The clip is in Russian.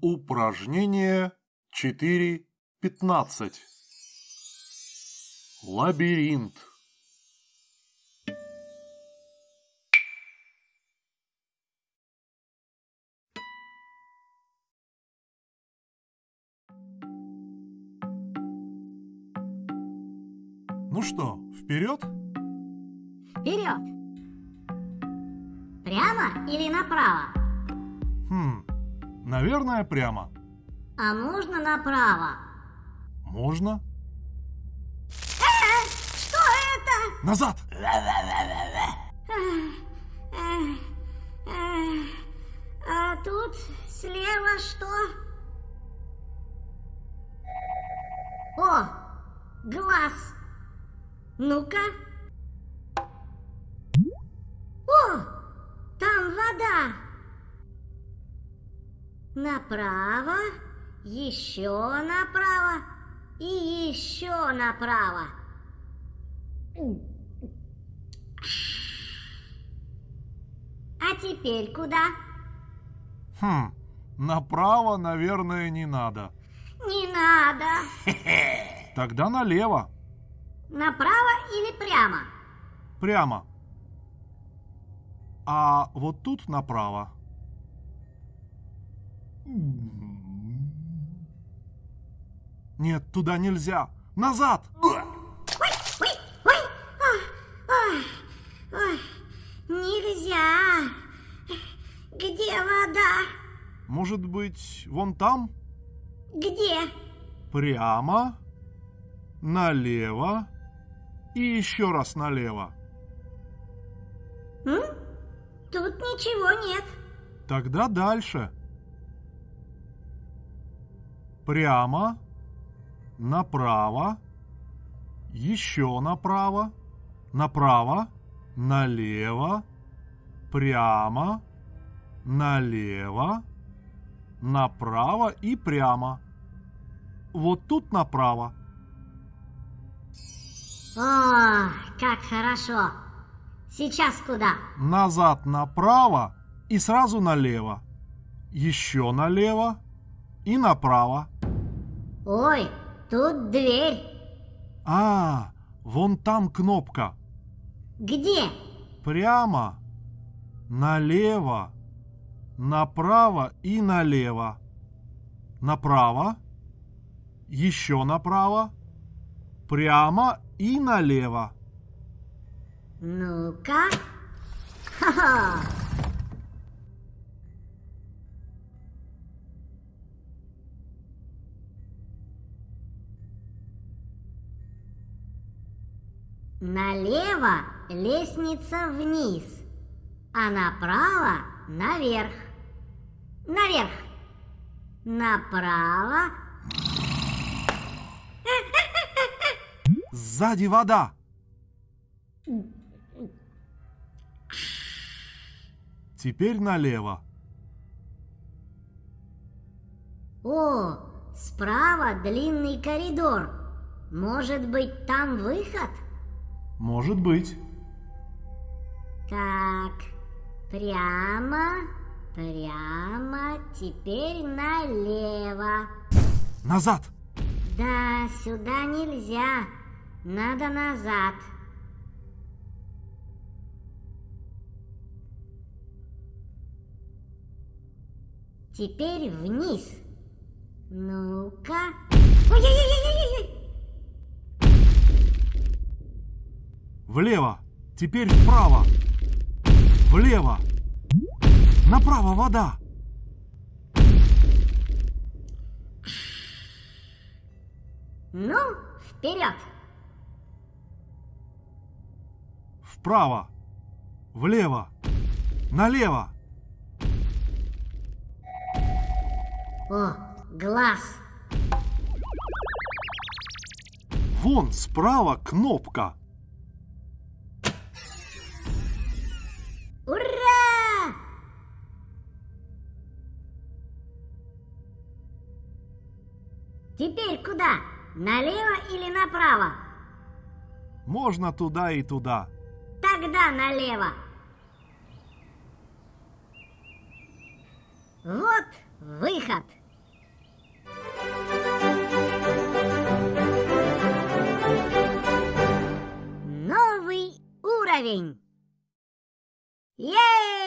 Упражнение 4.15. Лабиринт. Ну что, вперед? Вперед! Прямо или направо? Хм, наверное, прямо. А можно направо? Можно? Э, что это? Назад! А тут слева что? О, глаз. Ну-ка. Направо, еще направо и еще направо. А теперь куда? Хм, направо, наверное, не надо. Не надо. Тогда налево. Направо или прямо? Прямо. А вот тут направо. Нет, туда нельзя. Назад! Нельзя. Где вода? Может быть, вон там? Где? Прямо, налево и еще раз налево. М? Тут ничего нет. Тогда дальше. Прямо, направо, еще направо, направо, налево, прямо, налево, направо и прямо. Вот тут направо. О, как хорошо. Сейчас куда? Назад направо и сразу налево. Еще налево и направо. Ой, тут дверь. А, вон там кнопка. Где? Прямо, налево, направо и налево. Направо, еще направо, прямо и налево. Ну-ка. Ха-ха. Налево лестница вниз, а направо наверх. Наверх. Направо. Сзади вода. Теперь налево. О, справа длинный коридор. Может быть, там выход? Может быть. Так, прямо, прямо, теперь налево. Назад. Да, сюда нельзя. Надо назад. Теперь вниз. Ну-ка. Ой-ой-ой-ой-ой! Влево. Теперь вправо. Влево. Направо вода. Ну, вперед! Вправо. Влево. Налево. О, глаз! Вон справа кнопка. Теперь куда? Налево или направо? Можно туда и туда. Тогда налево. Вот выход. Новый уровень. Ей!